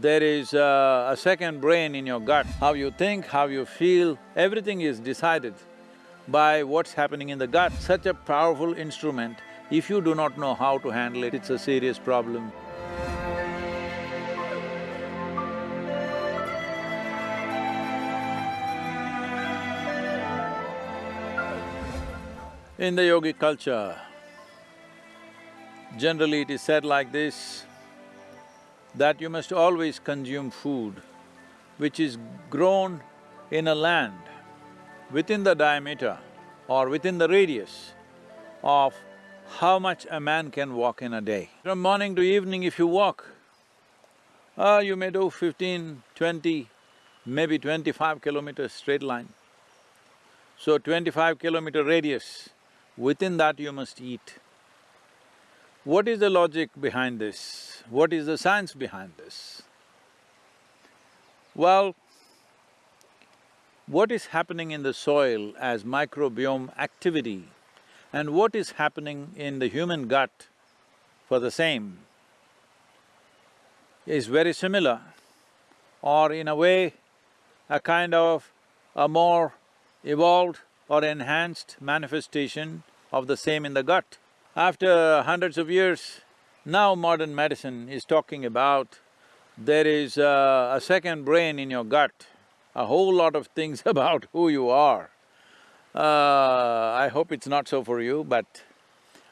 There is a, a second brain in your gut. How you think, how you feel, everything is decided by what's happening in the gut. Such a powerful instrument, if you do not know how to handle it, it's a serious problem. In the yogic culture, generally it is said like this, that you must always consume food which is grown in a land within the diameter or within the radius of how much a man can walk in a day. From morning to evening if you walk, uh, you may do 15, 20, maybe twenty-five kilometers straight line. So twenty-five kilometer radius, within that you must eat. What is the logic behind this? What is the science behind this? Well, what is happening in the soil as microbiome activity and what is happening in the human gut for the same is very similar or in a way a kind of a more evolved or enhanced manifestation of the same in the gut. After hundreds of years, now modern medicine is talking about there is a, a second brain in your gut, a whole lot of things about who you are. Uh, I hope it's not so for you, but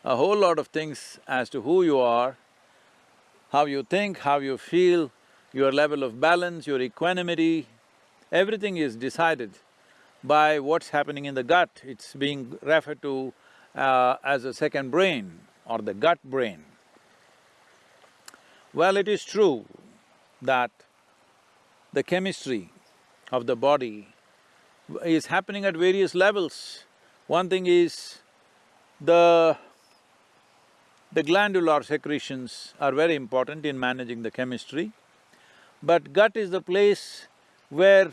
a whole lot of things as to who you are, how you think, how you feel, your level of balance, your equanimity, everything is decided by what's happening in the gut. It's being referred to uh, as a second brain or the gut brain. Well, it is true that the chemistry of the body is happening at various levels. One thing is the… the glandular secretions are very important in managing the chemistry, but gut is the place where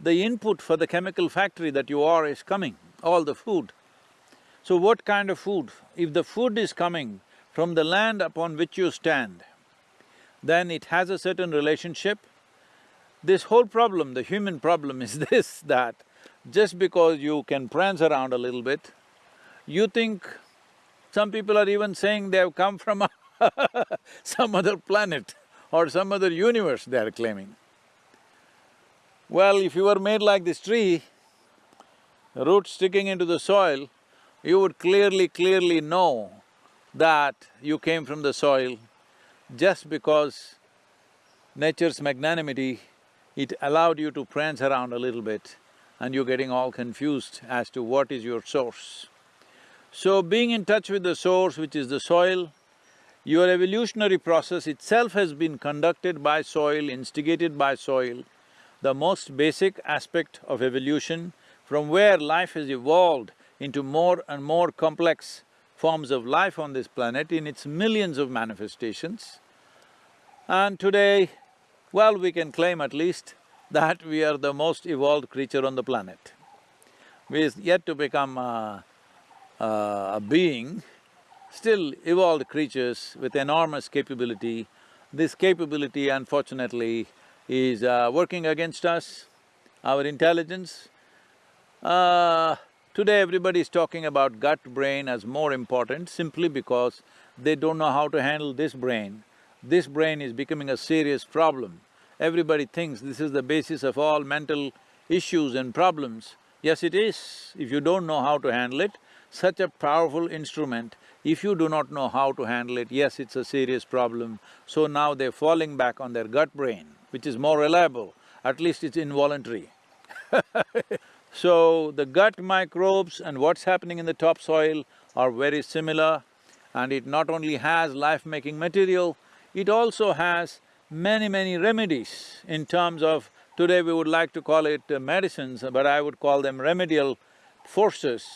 the input for the chemical factory that you are is coming, all the food. So what kind of food? If the food is coming from the land upon which you stand, then it has a certain relationship. This whole problem, the human problem is this, that just because you can prance around a little bit, you think… some people are even saying they have come from some other planet or some other universe, they are claiming. Well, if you were made like this tree, roots sticking into the soil, you would clearly, clearly know that you came from the soil just because nature's magnanimity, it allowed you to prance around a little bit and you're getting all confused as to what is your source. So being in touch with the source, which is the soil, your evolutionary process itself has been conducted by soil, instigated by soil. The most basic aspect of evolution, from where life has evolved into more and more complex forms of life on this planet in its millions of manifestations. And today, well, we can claim at least that we are the most evolved creature on the planet. We're yet to become a, a, a being, still evolved creatures with enormous capability. This capability unfortunately is uh, working against us, our intelligence. Uh, Today everybody is talking about gut brain as more important simply because they don't know how to handle this brain. This brain is becoming a serious problem. Everybody thinks this is the basis of all mental issues and problems. Yes, it is. If you don't know how to handle it, such a powerful instrument, if you do not know how to handle it, yes, it's a serious problem. So now they're falling back on their gut brain, which is more reliable, at least it's involuntary So, the gut microbes and what's happening in the topsoil are very similar and it not only has life-making material, it also has many, many remedies in terms of… today we would like to call it uh, medicines, but I would call them remedial forces.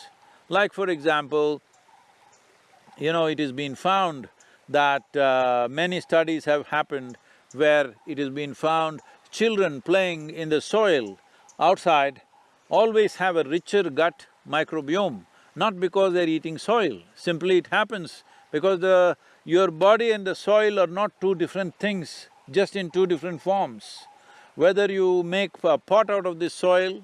Like for example, you know, it has been found that uh, many studies have happened where it has been found children playing in the soil outside always have a richer gut microbiome, not because they're eating soil, simply it happens because the… your body and the soil are not two different things just in two different forms. Whether you make a pot out of this soil,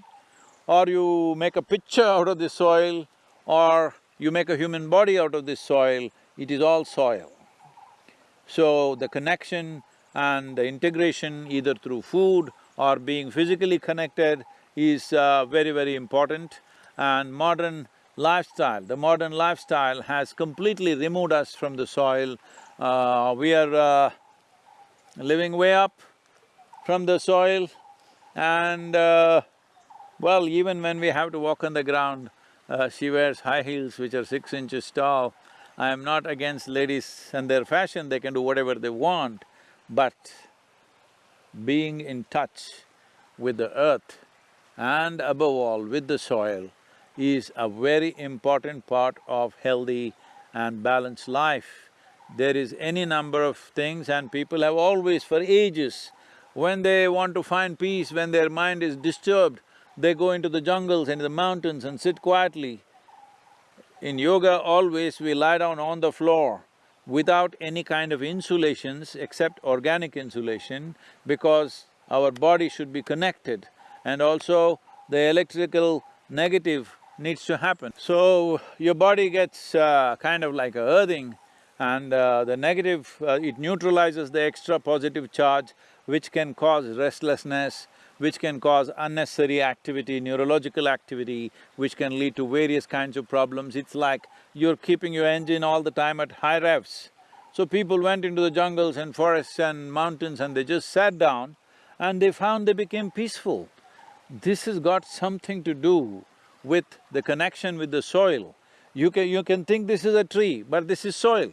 or you make a picture out of this soil, or you make a human body out of this soil, it is all soil. So the connection and the integration either through food or being physically connected is uh, very, very important. And modern lifestyle, the modern lifestyle has completely removed us from the soil. Uh, we are uh, living way up from the soil and uh, well, even when we have to walk on the ground, uh, she wears high heels which are six inches tall. I am not against ladies and their fashion, they can do whatever they want, but being in touch with the earth and above all with the soil is a very important part of healthy and balanced life. There is any number of things and people have always for ages, when they want to find peace, when their mind is disturbed, they go into the jungles and the mountains and sit quietly. In yoga, always we lie down on the floor without any kind of insulations except organic insulation because our body should be connected and also the electrical negative needs to happen. So, your body gets uh, kind of like a earthing and uh, the negative, uh, it neutralizes the extra positive charge which can cause restlessness, which can cause unnecessary activity, neurological activity, which can lead to various kinds of problems. It's like you're keeping your engine all the time at high revs. So people went into the jungles and forests and mountains and they just sat down and they found they became peaceful. This has got something to do with the connection with the soil. You can… you can think this is a tree, but this is soil.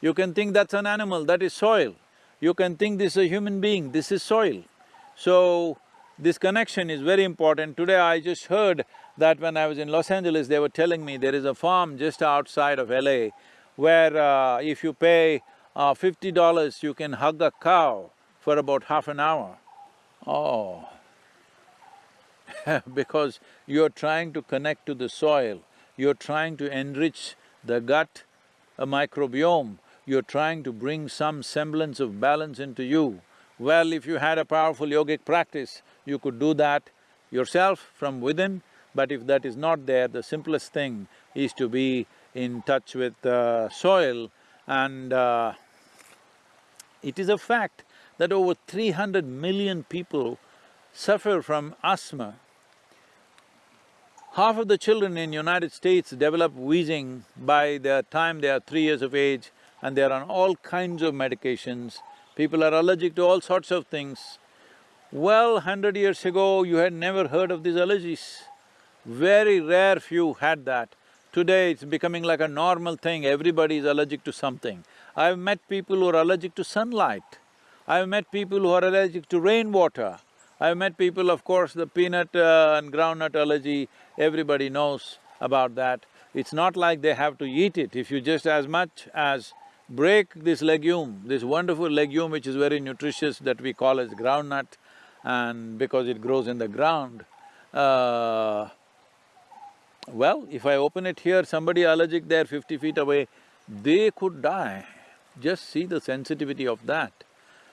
You can think that's an animal, that is soil. You can think this is a human being, this is soil. So, this connection is very important. Today I just heard that when I was in Los Angeles, they were telling me there is a farm just outside of LA where uh, if you pay uh, fifty dollars, you can hug a cow for about half an hour. Oh, because you're trying to connect to the soil, you're trying to enrich the gut a microbiome, you're trying to bring some semblance of balance into you. Well, if you had a powerful yogic practice, you could do that yourself from within, but if that is not there, the simplest thing is to be in touch with the soil. And uh, it is a fact that over 300 million people suffer from asthma Half of the children in United States develop wheezing by the time they are three years of age and they are on all kinds of medications. People are allergic to all sorts of things. Well, hundred years ago, you had never heard of these allergies. Very rare few had that. Today, it's becoming like a normal thing, everybody is allergic to something. I've met people who are allergic to sunlight. I've met people who are allergic to rainwater. I've met people, of course, the peanut uh, and groundnut allergy, everybody knows about that. It's not like they have to eat it, if you just as much as break this legume, this wonderful legume which is very nutritious that we call as groundnut and because it grows in the ground, uh, well, if I open it here, somebody allergic there fifty feet away, they could die. Just see the sensitivity of that.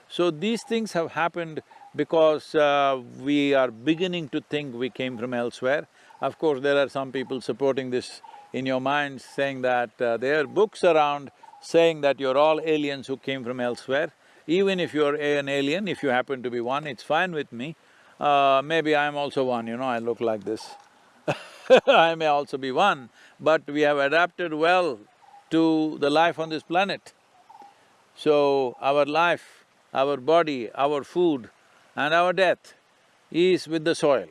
So these things have happened because uh, we are beginning to think we came from elsewhere. Of course, there are some people supporting this in your minds, saying that uh, there are books around saying that you're all aliens who came from elsewhere. Even if you're an alien, if you happen to be one, it's fine with me. Uh, maybe I'm also one, you know, I look like this I may also be one, but we have adapted well to the life on this planet. So, our life, our body, our food, and our death is with the soil.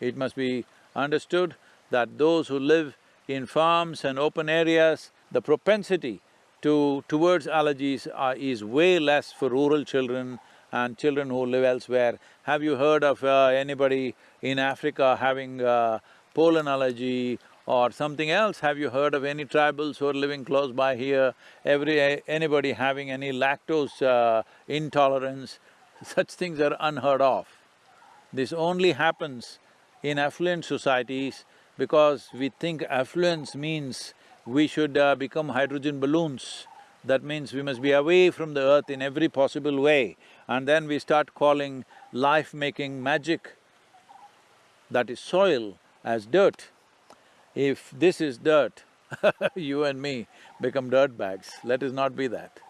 It must be understood that those who live in farms and open areas, the propensity to… towards allergies are, is way less for rural children and children who live elsewhere. Have you heard of uh, anybody in Africa having uh, pollen allergy or something else? Have you heard of any tribals who are living close by here? Every… anybody having any lactose uh, intolerance? Such things are unheard of. This only happens in affluent societies because we think affluence means we should uh, become hydrogen balloons. that means we must be away from the earth in every possible way. And then we start calling life-making magic, that is soil, as dirt. If this is dirt, you and me become dirt bags. Let us not be that.